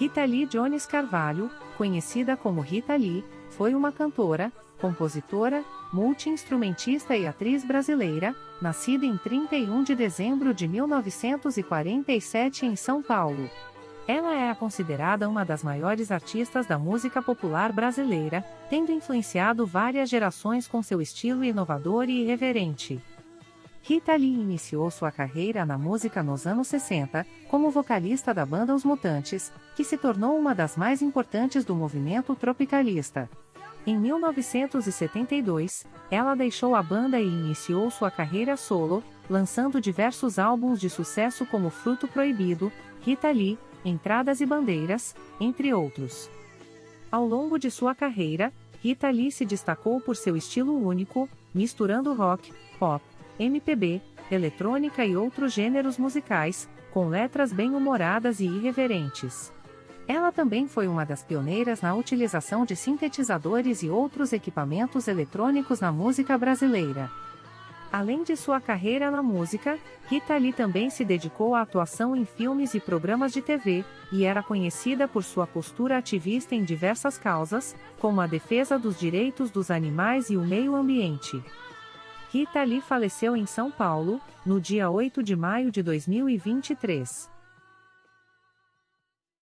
Rita Lee Jones Carvalho, conhecida como Rita Lee, foi uma cantora, compositora, multi-instrumentista e atriz brasileira, nascida em 31 de dezembro de 1947 em São Paulo. Ela é considerada uma das maiores artistas da música popular brasileira, tendo influenciado várias gerações com seu estilo inovador e irreverente. Rita Lee iniciou sua carreira na música nos anos 60, como vocalista da banda Os Mutantes, que se tornou uma das mais importantes do movimento tropicalista. Em 1972, ela deixou a banda e iniciou sua carreira solo, lançando diversos álbuns de sucesso como Fruto Proibido, Rita Lee, Entradas e Bandeiras, entre outros. Ao longo de sua carreira, Rita Lee se destacou por seu estilo único, misturando rock, pop, MPB, eletrônica e outros gêneros musicais, com letras bem-humoradas e irreverentes. Ela também foi uma das pioneiras na utilização de sintetizadores e outros equipamentos eletrônicos na música brasileira. Além de sua carreira na música, Rita Lee também se dedicou à atuação em filmes e programas de TV, e era conhecida por sua postura ativista em diversas causas, como a defesa dos direitos dos animais e o meio ambiente. Rita Lee faleceu em São Paulo, no dia 8 de maio de 2023.